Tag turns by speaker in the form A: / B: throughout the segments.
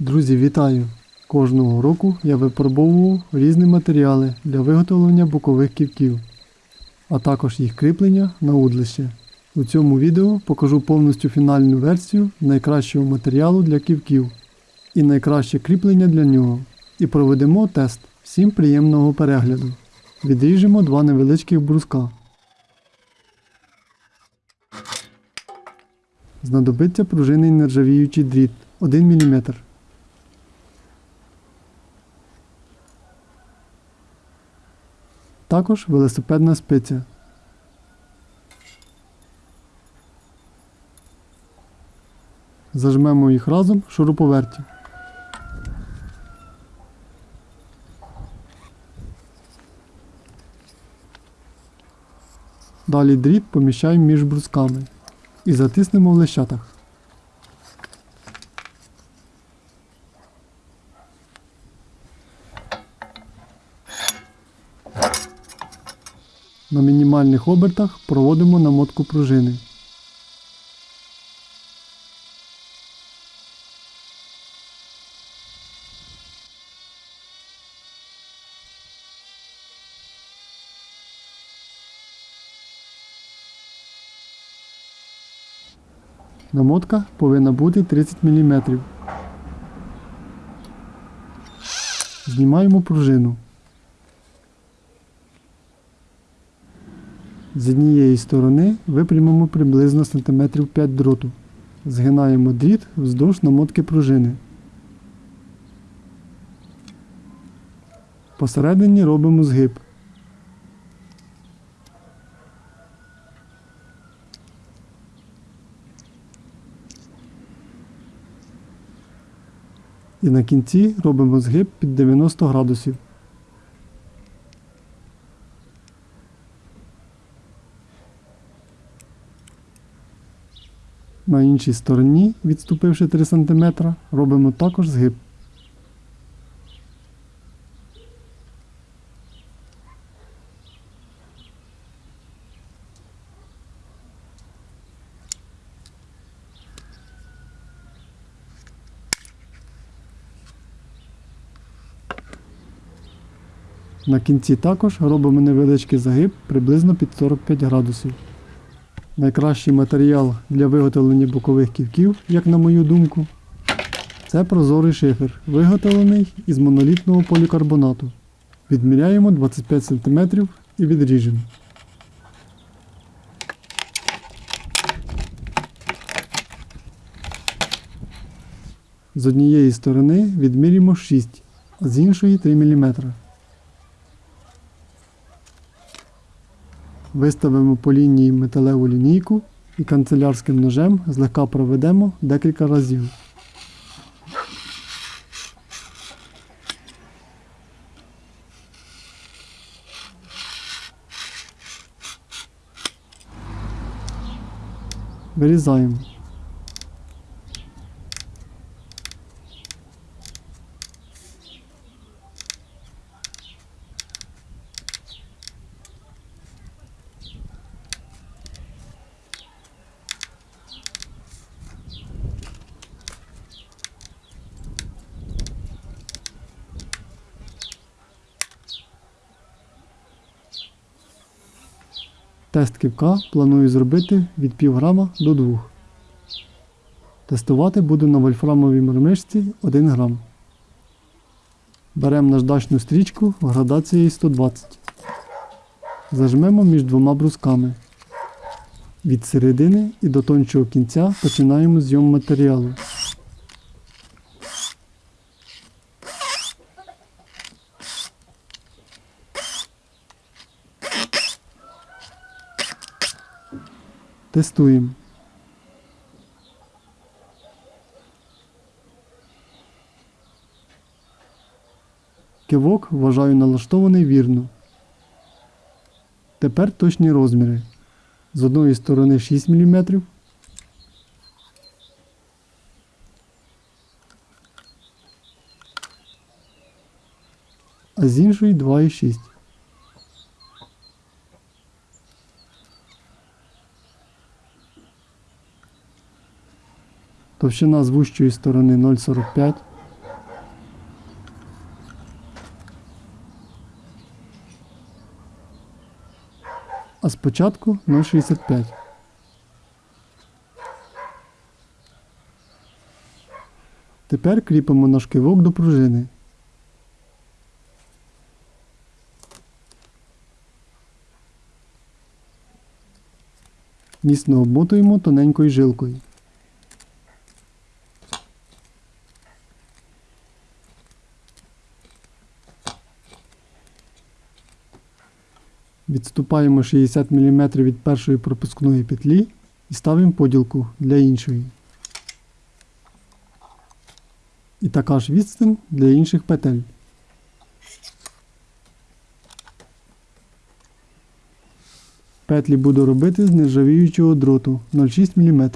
A: Друзі, вітаю! Кожного року я випробовував різні матеріали для виготовлення бокових ківків, а також їх кріплення на удлище. У цьому відео покажу повністю фінальну версію найкращого матеріалу для ківків і найкраще кріплення для нього. І проведемо тест. Всім приємного перегляду. Відріжемо два невеличких бруска. Знадобиться пружинний нержавіючий дріт 1 мм. Також велосипедна спиця. Зажмемо їх разом в шуруповерті. Далі дріт поміщаємо між брусками і затиснемо в лещатах. На мінімальних обертах проводимо намотку пружини. Намотка повинна бути 30 мм. Знімаємо пружину. З однієї сторони випрямимо приблизно см 5 дроту. Згинаємо дріт вздовж намотки пружини. Посередині робимо згиб. І на кінці робимо згиб під 90 градусів. На іншій стороні, відступивши 3 см, робимо також згиб. На кінці також робимо невеличкий загиб приблизно під 45 градусів. Найкращий матеріал для виготовлення бокових ківків, як на мою думку, це прозорий шифер, виготовлений із монолітного полікарбонату. Відміряємо 25 см і відріжемо. З однієї сторони відмірюємо 6, а з іншої 3 мм. Виставимо по лінії металеву лінійку і канцелярським ножем злегка проведемо декілька разів. Вирізаємо. Тест ківка планую зробити від пів грама до 2. Тестувати буду на вольфрамовій мормишці 1 грам. Беремо наждачну стрічку в градації 120. Зажмемо між двома брусками. Від середини і до тончого кінця починаємо зйом матеріалу. Тестуємо. Кивок вважаю налаштований вірно. Тепер точні розміри. З одної сторони 6 мм. А з іншої 2,6 Товщина з вущої сторони 0,45. А спочатку 0,65. Тепер кріпимо наш кивок до пружини. Міцно обмотуємо тоненькою жилкою. Відступаємо 60 мм від першої пропускної петлі і ставимо поділку для іншої. І така ж відстань для інших петель. Петлі буду робити з нержавіючого дроту 0,6 мм.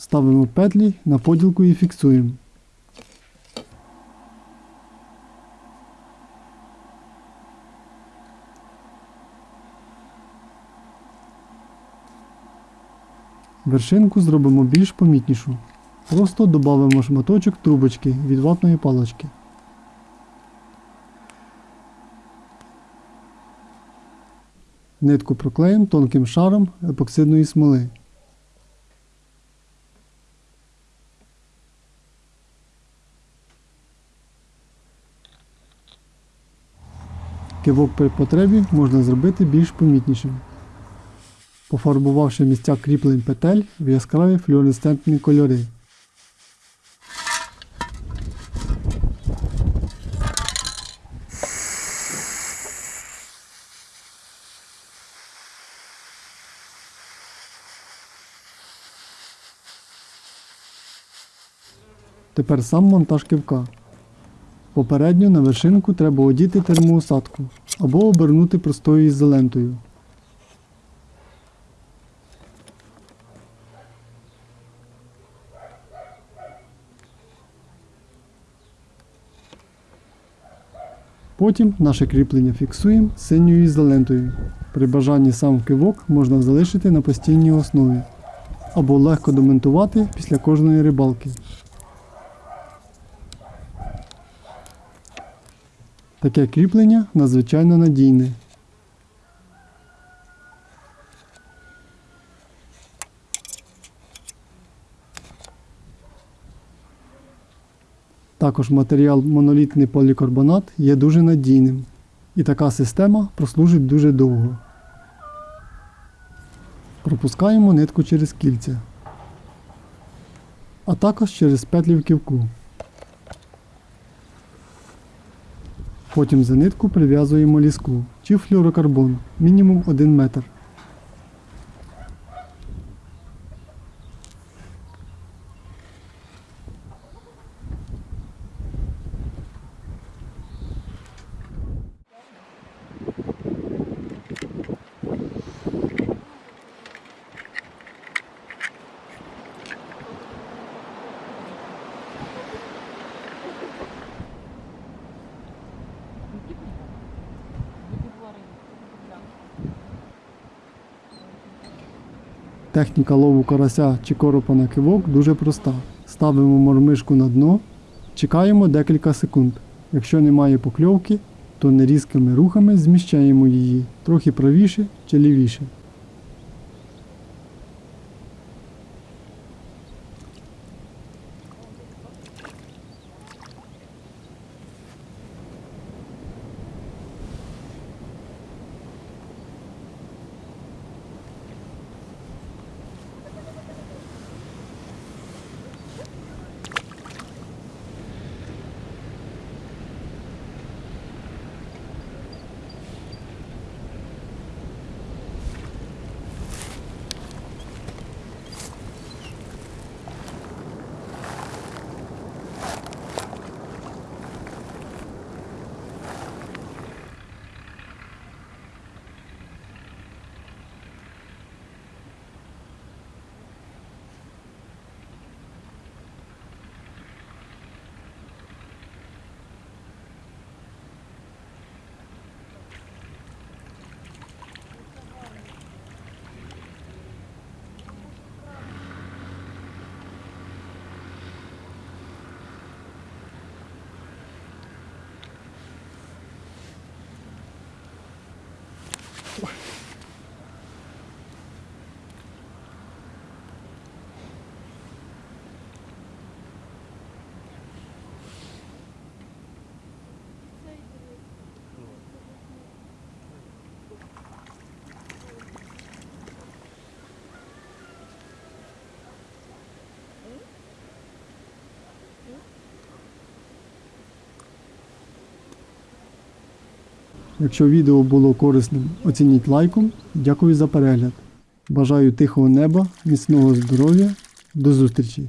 A: Ставимо петлі на поділку і фіксуємо. Вершинку зробимо більш помітнішу. Просто додамо шматочок трубочки від ватної палочки. Нитку проклеїмо тонким шаром епоксидної смоли. Кивок при потребі можна зробити більш помітнішим, пофарбувавши місця кріплень петель в яскраві флюоресцентні кольори. Тепер сам монтаж кивка. Попередньо на вершинку треба одіти термоусадку або обернути простою ізолентою. Потім наше кріплення фіксуємо синьою ізолентою. При бажанні сам кивок можна залишити на постійній основі або легко домонтувати після кожної рибалки. Таке кріплення надзвичайно надійне. Також матеріал монолітний полікарбонат є дуже надійним. І така система прослужить дуже довго. Пропускаємо нитку через кільця, а також через петлі в ківку. Потім за нитку прив'язуємо ліску чи флюорокарбон мінімум 1 метр. Техніка лову карася чи коропа на кивок дуже проста. Ставимо мормишку на дно, чекаємо декілька секунд. Якщо немає покльовки, то нерізкими рухами зміщаємо її трохи правіше чи лівіше. Якщо відео було корисним, оцініть лайком. Дякую за перегляд. Бажаю тихого неба, міцного здоров'я. До зустрічі!